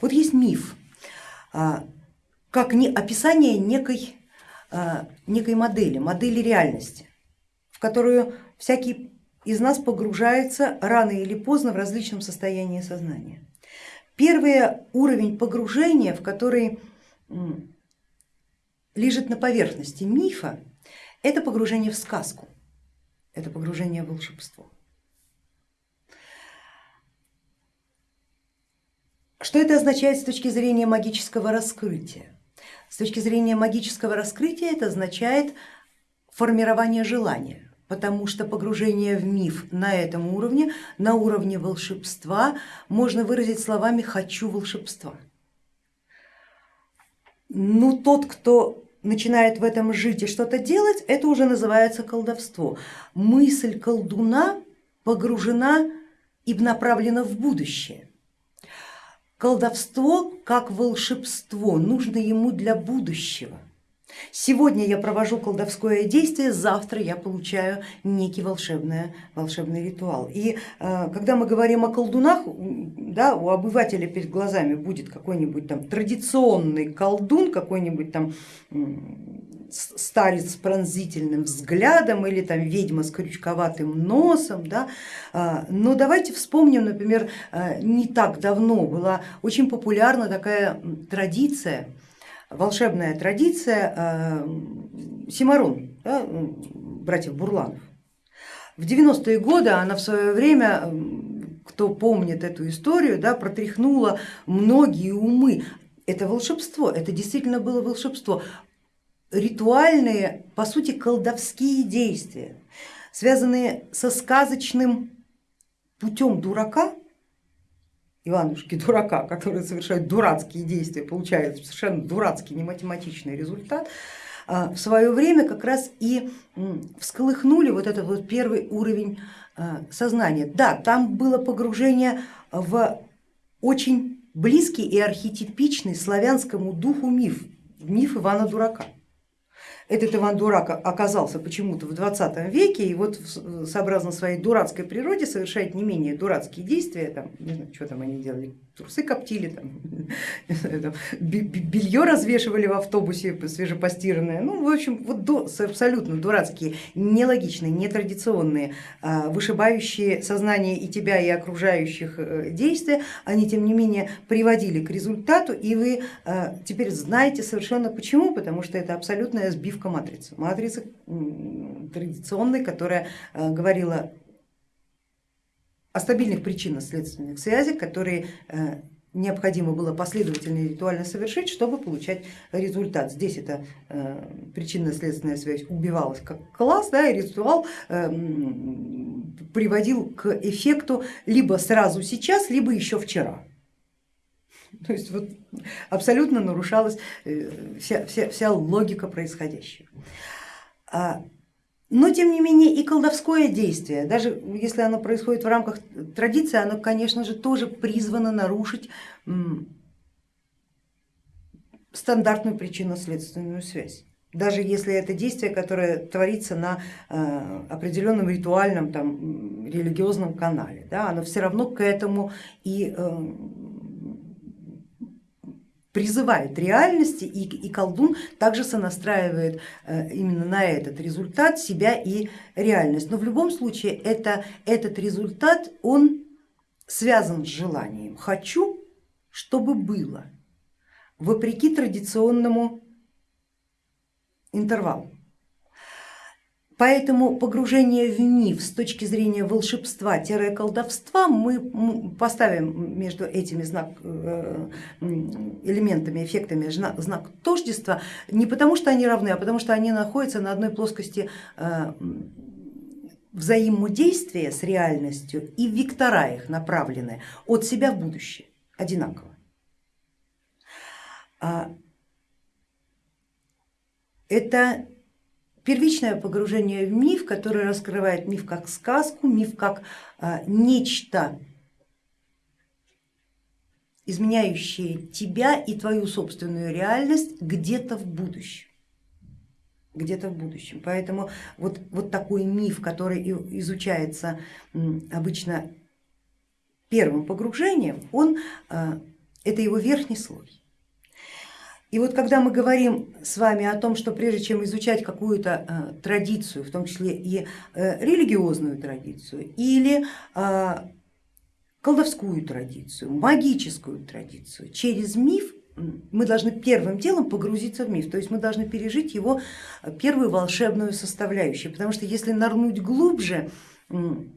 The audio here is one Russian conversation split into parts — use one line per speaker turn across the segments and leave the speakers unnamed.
Вот есть миф, как описание некой, некой модели, модели реальности, в которую всякий из нас погружается рано или поздно в различном состоянии сознания. Первый уровень погружения, в который лежит на поверхности мифа, это погружение в сказку, это погружение в волшебство. Что это означает с точки зрения магического раскрытия? С точки зрения магического раскрытия это означает формирование желания, потому что погружение в миф на этом уровне, на уровне волшебства, можно выразить словами «хочу волшебства». Ну тот, кто начинает в этом жить и что-то делать, это уже называется колдовство. Мысль колдуна погружена и направлена в будущее. Колдовство как волшебство нужно ему для будущего. Сегодня я провожу колдовское действие, завтра я получаю некий волшебный, волшебный ритуал. И э, когда мы говорим о колдунах, да, у обывателя перед глазами будет какой-нибудь там традиционный колдун, какой-нибудь там старец с пронзительным взглядом или там ведьма с крючковатым носом. Да? А, но давайте вспомним, например, э, не так давно была очень популярна такая традиция, волшебная традиция э, Симарон, да, братьев Бурланов. В 90-е годы она в свое время, кто помнит эту историю, да, протряхнула многие умы. Это волшебство, это действительно было волшебство. Ритуальные, по сути, колдовские действия, связанные со сказочным путем дурака, Иванушки дурака, который совершает дурацкие действия, получает совершенно дурацкий, не математичный результат, а, в свое время как раз и всколыхнули вот этот вот первый уровень а, сознания. Да, там было погружение в очень близкий и архетипичный славянскому духу миф, миф Ивана Дурака этот Иван Дурак оказался почему-то в 20 веке и вот сообразно своей дурацкой природе совершает не менее дурацкие действия, там, не знаю, что там они делали, трусы коптили, там, белье развешивали в автобусе свежепостиранное, ну в общем вот до, абсолютно дурацкие, нелогичные, нетрадиционные, а, вышибающие сознание и тебя, и окружающих э, действия, они тем не менее приводили к результату и вы а, теперь знаете совершенно почему, потому что это абсолютная сбивка матрицы, матрицы традиционной, которая а, говорила о стабильных причинно-следственных связях, которые э, необходимо было последовательно и ритуально совершить, чтобы получать результат. Здесь эта э, причинно-следственная связь убивалась как класс, да, и ритуал э, приводил к эффекту либо сразу сейчас, либо еще вчера. То есть вот абсолютно нарушалась вся, вся, вся логика происходящего. Но тем не менее и колдовское действие, даже если оно происходит в рамках традиции, оно, конечно же, тоже призвано нарушить стандартную причинно-следственную связь. Даже если это действие, которое творится на э, определенном ритуальном там, религиозном канале, да, оно все равно к этому и э, призывает реальности и, и колдун также сонастраивает э, именно на этот результат себя и реальность. Но в любом случае это, этот результат он связан с желанием. Хочу, чтобы было, вопреки традиционному интервалу. Поэтому погружение в миф с точки зрения волшебства-колдовства мы поставим между этими знак, э, элементами, эффектами знак тождества не потому, что они равны, а потому что они находятся на одной плоскости э, взаимодействия с реальностью и вектора их направлены от себя в будущее одинаково. А это Первичное погружение в миф, который раскрывает миф как сказку, миф как а, нечто, изменяющее тебя и твою собственную реальность где-то в будущем где-то в будущем. Поэтому вот, вот такой миф, который изучается обычно первым погружением, он а, это его верхний слой. И вот когда мы говорим с вами о том, что прежде чем изучать какую-то э, традицию, в том числе и э, религиозную традицию или э, колдовскую традицию, магическую традицию, через миф мы должны первым делом погрузиться в миф, то есть мы должны пережить его первую волшебную составляющую, потому что если нырнуть глубже,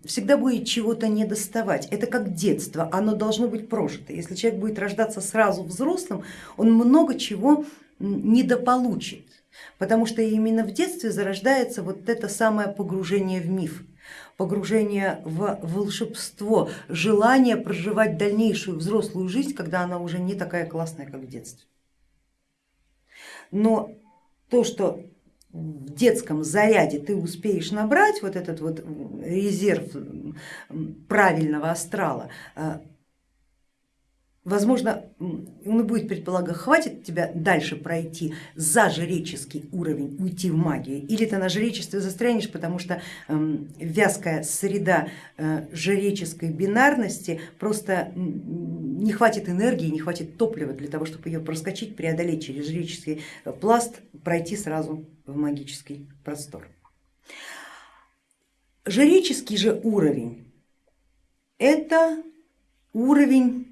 всегда будет чего-то не доставать. Это как детство, оно должно быть прожито. Если человек будет рождаться сразу взрослым, он много чего недополучит, потому что именно в детстве зарождается вот это самое погружение в миф погружение в волшебство, желание проживать дальнейшую взрослую жизнь, когда она уже не такая классная, как в детстве. Но то, что детском заряде ты успеешь набрать вот этот вот резерв правильного астрала, а, возможно, он и будет предполагать, хватит тебя дальше пройти за жреческий уровень, уйти в магию, или ты на жречестве застрянешь, потому что вязкая среда э, жреческой бинарности просто не хватит энергии, не хватит топлива для того, чтобы ее проскочить, преодолеть через жреческий пласт, пройти сразу в магический простор. Жреческий же уровень это уровень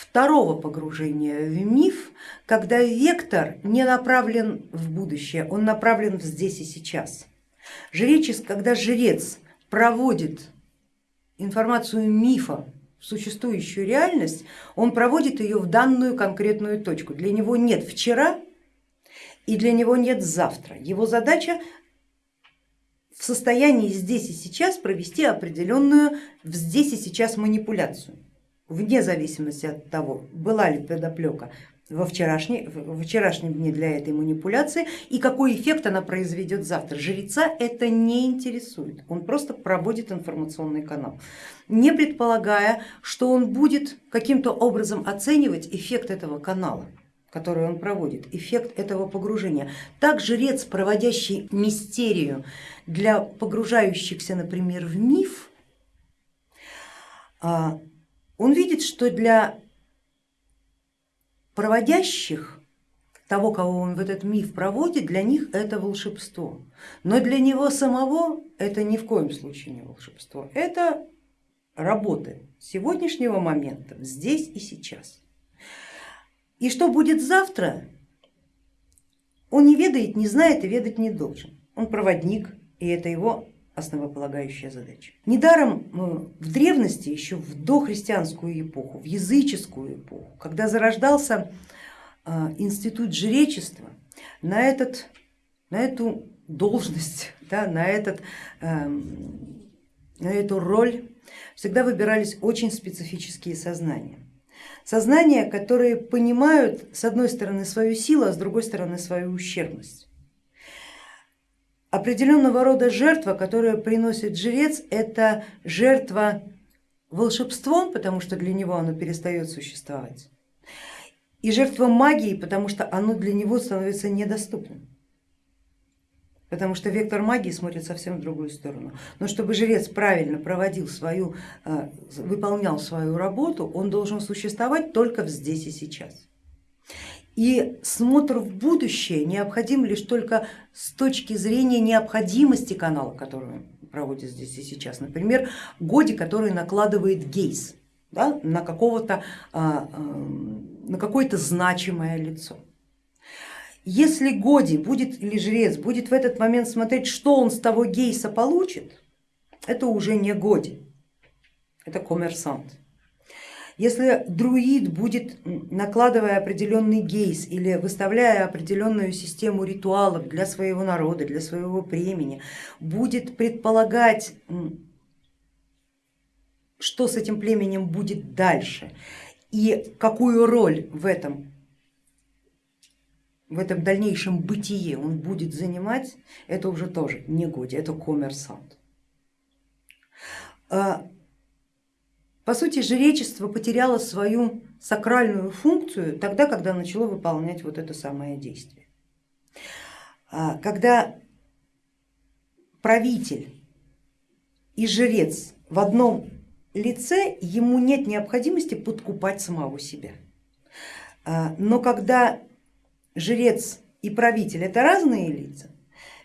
второго погружения в миф, когда вектор не направлен в будущее, он направлен в здесь и сейчас. Жречес, когда жрец проводит информацию мифа в существующую реальность, он проводит ее в данную конкретную точку. Для него нет вчера, и для него нет завтра. Его задача в состоянии здесь и сейчас провести определенную здесь и сейчас манипуляцию, вне зависимости от того, была ли подоплека во, вчерашней, во вчерашнем дне для этой манипуляции и какой эффект она произведет завтра. Жреца это не интересует, он просто проводит информационный канал, не предполагая, что он будет каким-то образом оценивать эффект этого канала который он проводит, эффект этого погружения. Так жрец, проводящий мистерию для погружающихся, например, в миф, а, он видит, что для проводящих того, кого он в этот миф проводит, для них это волшебство. Но для него самого это ни в коем случае не волшебство, это работа сегодняшнего момента, здесь и сейчас. И что будет завтра, он не ведает, не знает и ведать не должен. Он проводник, и это его основополагающая задача. Недаром э, в древности, еще в дохристианскую эпоху, в языческую эпоху, когда зарождался э, институт жречества, на, этот, на эту должность, да, на, этот, эм, на эту роль всегда выбирались очень специфические сознания. Сознания, которые понимают с одной стороны свою силу, а с другой стороны свою ущербность. Определенного рода жертва, которую приносит жрец, это жертва волшебством, потому что для него оно перестает существовать, и жертва магией, потому что оно для него становится недоступным потому что вектор магии смотрит совсем в другую сторону. Но чтобы жрец правильно проводил свою, э, выполнял свою работу, он должен существовать только здесь и сейчас. И смотр в будущее необходим лишь только с точки зрения необходимости канала, который проводит здесь и сейчас. Например, Годи, который накладывает гейс да, на, какого-то, а, а, на какое-то значимое лицо. Если Годи будет или жрец будет в этот момент смотреть, что он с того гейса получит, это уже не Годи, это коммерсант. Если друид будет, накладывая определенный гейс или выставляя определенную систему ритуалов для своего народа, для своего племени, будет предполагать, что с этим племенем будет дальше и какую роль в этом в этом дальнейшем бытие он будет занимать, это уже тоже не годи, это коммерсант. А, по сути, жречество потеряло свою сакральную функцию тогда, когда начало выполнять вот это самое действие. А, когда правитель и жрец в одном лице, ему нет необходимости подкупать самого себя. А, но когда жрец и правитель это разные лица,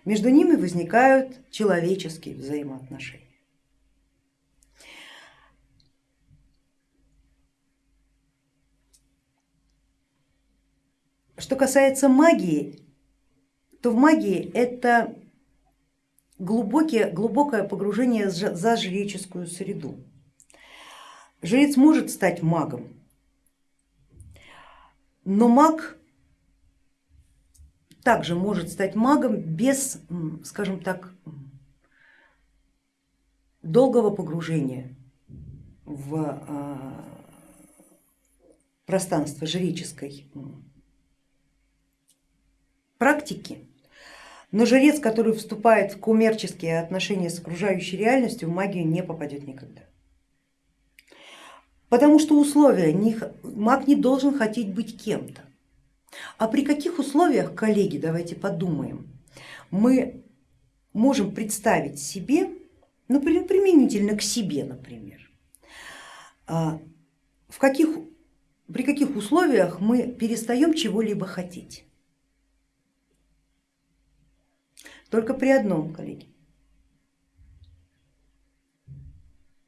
между ними возникают человеческие взаимоотношения. Что касается магии, то в магии это глубокие, глубокое погружение за жреческую среду. Жрец может стать магом, но маг также может стать магом без, скажем так, долгого погружения в а, пространство жреческой практики. Но жрец, который вступает в коммерческие отношения с окружающей реальностью, в магию не попадет никогда. Потому что условия, маг не должен хотеть быть кем-то. А при каких условиях, коллеги, давайте подумаем, мы можем представить себе, ну, применительно к себе, например, а, в каких, при каких условиях мы перестаем чего-либо хотеть. Только при одном, коллеги.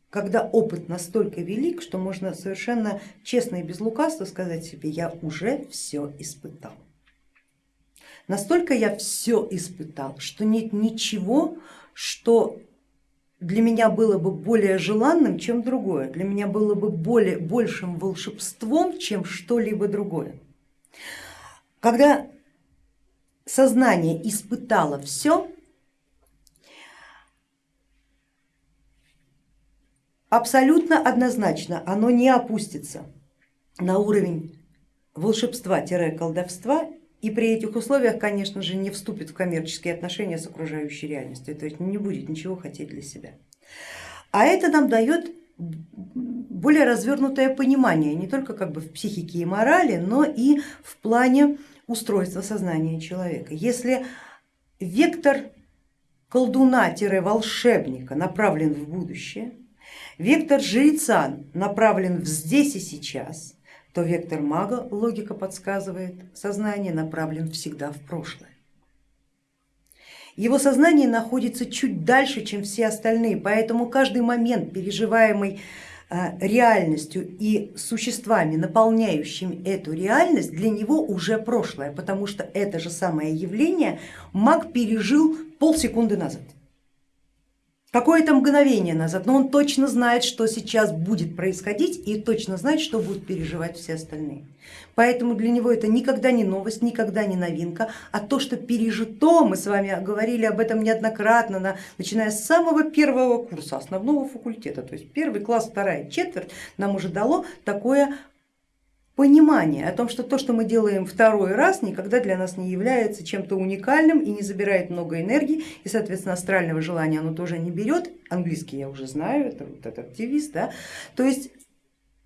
Когда опыт настолько велик, что можно совершенно честно и без лукавства сказать себе, я уже все испытал. Настолько я все испытал, что нет ничего, что для меня было бы более желанным, чем другое, для меня было бы более, большим волшебством, чем что-либо другое. Когда сознание испытало все, абсолютно однозначно оно не опустится на уровень волшебства-колдовства и при этих условиях, конечно же, не вступит в коммерческие отношения с окружающей реальностью, то есть не будет ничего хотеть для себя. А это нам дает более развернутое понимание не только как бы в психике и морали, но и в плане устройства сознания человека. Если вектор колдуна-волшебника направлен в будущее, вектор жреца направлен в здесь и сейчас, то вектор мага, логика подсказывает, сознание направлен всегда в прошлое. Его сознание находится чуть дальше, чем все остальные, поэтому каждый момент, переживаемый реальностью и существами, наполняющими эту реальность, для него уже прошлое, потому что это же самое явление маг пережил полсекунды назад какое-то мгновение назад, но он точно знает, что сейчас будет происходить и точно знает, что будут переживать все остальные. Поэтому для него это никогда не новость, никогда не новинка, а то, что пережито, мы с вами говорили об этом неоднократно, на, начиная с самого первого курса основного факультета, то есть первый класс, вторая четверть нам уже дало такое понимание о том, что то, что мы делаем второй раз, никогда для нас не является чем-то уникальным и не забирает много энергии, и, соответственно, астрального желания оно тоже не берет. Английский я уже знаю, это вот этот активист, да? то есть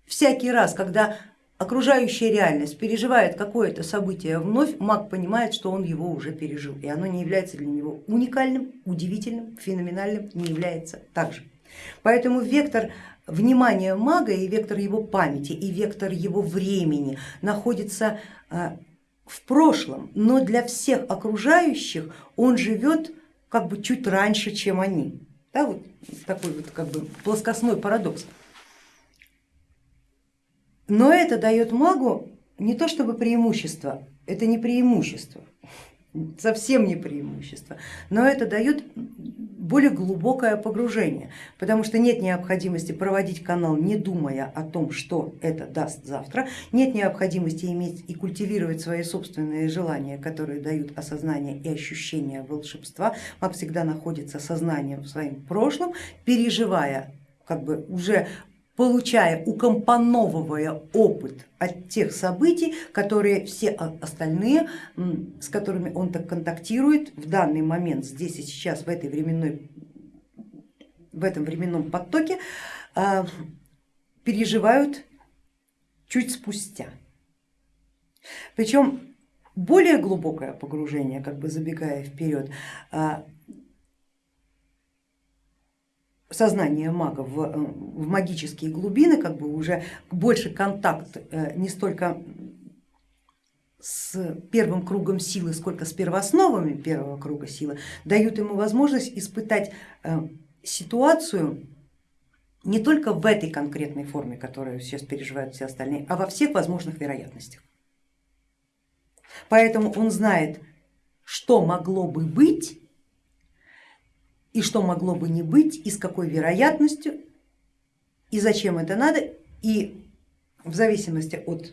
всякий раз, когда окружающая реальность переживает какое-то событие вновь, маг понимает, что он его уже пережил, и оно не является для него уникальным, удивительным, феноменальным, не является также. Поэтому вектор внимание мага и вектор его памяти, и вектор его времени находится а, в прошлом, но для всех окружающих он живет как бы чуть раньше, чем они. Да, вот такой вот как бы плоскостной парадокс. Но это дает магу не то чтобы преимущество, это не преимущество, совсем не преимущество, но это дает более глубокое погружение, потому что нет необходимости проводить канал, не думая о том, что это даст завтра, нет необходимости иметь и культивировать свои собственные желания, которые дают осознание и ощущение волшебства. Маг всегда находится сознанием в своем прошлом, переживая как бы уже получая, укомпоновывая опыт от тех событий, которые все остальные, с которыми он так контактирует в данный момент, здесь и сейчас, в, этой временной, в этом временном потоке, а, переживают чуть спустя. Причем более глубокое погружение, как бы забегая вперед, а, сознание мага в, э, в магические глубины, как бы уже больше контакт э, не столько с первым кругом силы, сколько с первоосновами первого круга силы, дают ему возможность испытать э, ситуацию не только в этой конкретной форме, которую сейчас переживают все остальные, а во всех возможных вероятностях. Поэтому он знает, что могло бы быть и что могло бы не быть, и с какой вероятностью, и зачем это надо, и в зависимости от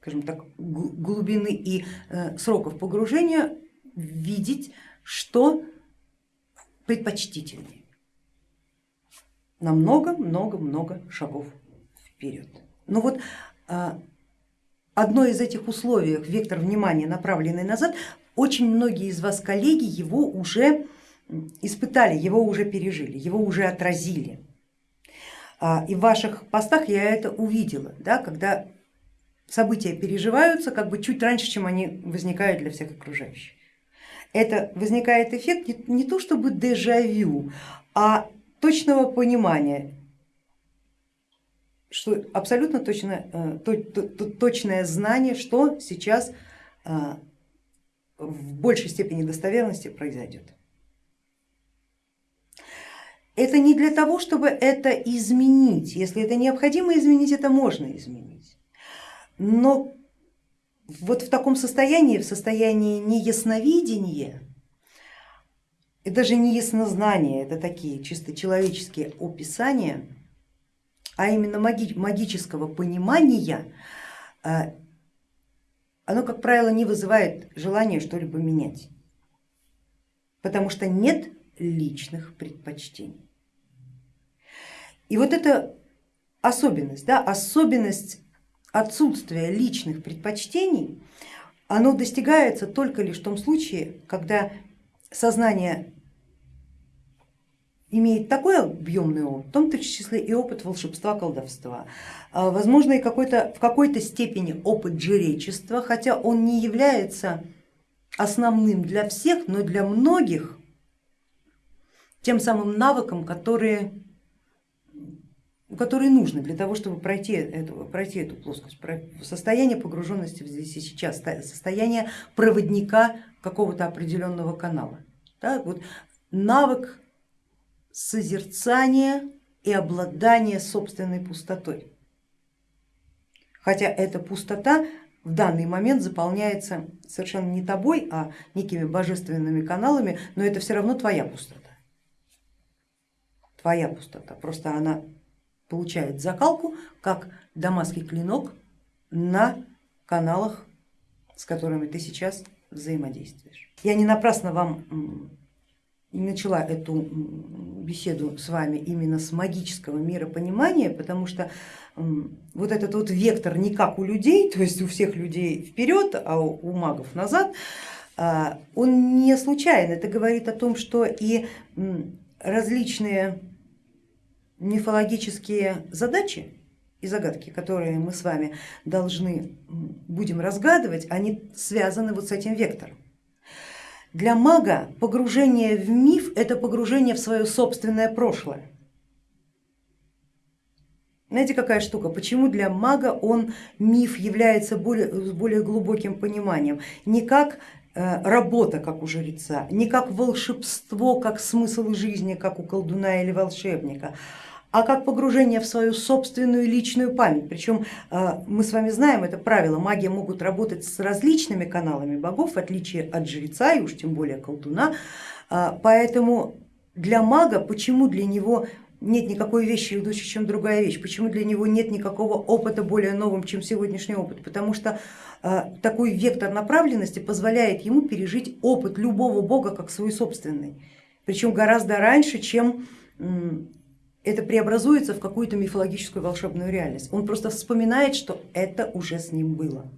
скажем так, глубины и э, сроков погружения видеть, что предпочтительнее на много-много-много шагов вперед. Ну вот а, одно из этих условий, вектор внимания направленный назад, очень многие из вас, коллеги, его уже испытали, его уже пережили, его уже отразили. А, и в ваших постах я это увидела, да, когда события переживаются как бы чуть раньше, чем они возникают для всех окружающих. Это возникает эффект не, не то чтобы дежавю, а точного понимания, что абсолютно точное, э, точное знание, что сейчас э, в большей степени достоверности произойдет. Это не для того, чтобы это изменить. Если это необходимо изменить, это можно изменить. Но вот в таком состоянии, в состоянии неясновидения, и даже не яснознание, это такие чисто человеческие описания, а именно маги магического понимания, э, оно, как правило, не вызывает желания что-либо менять, потому что нет личных предпочтений. И вот эта особенность, да, особенность отсутствия личных предпочтений, оно достигается только лишь в том случае, когда сознание имеет такой объемный опыт, в том числе и опыт волшебства, колдовства, а, возможно и какой-то, в какой-то степени опыт жречества, хотя он не является основным для всех, но для многих тем самым навыком, которые, которые нужны для того, чтобы пройти эту, пройти эту плоскость, состояние погруженности здесь и сейчас, состояние проводника какого-то определенного канала. Да, вот навык созерцания и обладания собственной пустотой. Хотя эта пустота в данный момент заполняется совершенно не тобой, а некими божественными каналами, но это все равно твоя пустота. Твоя пустота, просто она получает закалку, как дамасский клинок на каналах, с которыми ты сейчас взаимодействуешь. Я не напрасно вам начала эту беседу с вами именно с магического миропонимания, потому что вот этот вот вектор не как у людей, то есть у всех людей вперед, а у магов назад, а, он не случайен. Это говорит о том, что и различные мифологические задачи и загадки, которые мы с вами должны будем разгадывать, они связаны вот с этим вектором. Для мага погружение в миф это погружение в свое собственное прошлое. Знаете, какая штука, почему для мага он миф является более, более глубоким пониманием, не как работа, как у жреца, не как волшебство, как смысл жизни, как у колдуна или волшебника, а как погружение в свою собственную личную память. Причем а, мы с вами знаем это правило, маги могут работать с различными каналами богов, в отличие от жреца и уж тем более колдуна, а, поэтому для мага, почему для него нет никакой вещи лучше, чем другая вещь, почему для него нет никакого опыта более новым, чем сегодняшний опыт, потому что такой вектор направленности позволяет ему пережить опыт любого бога как свой собственный, причем гораздо раньше, чем это преобразуется в какую-то мифологическую волшебную реальность. Он просто вспоминает, что это уже с ним было.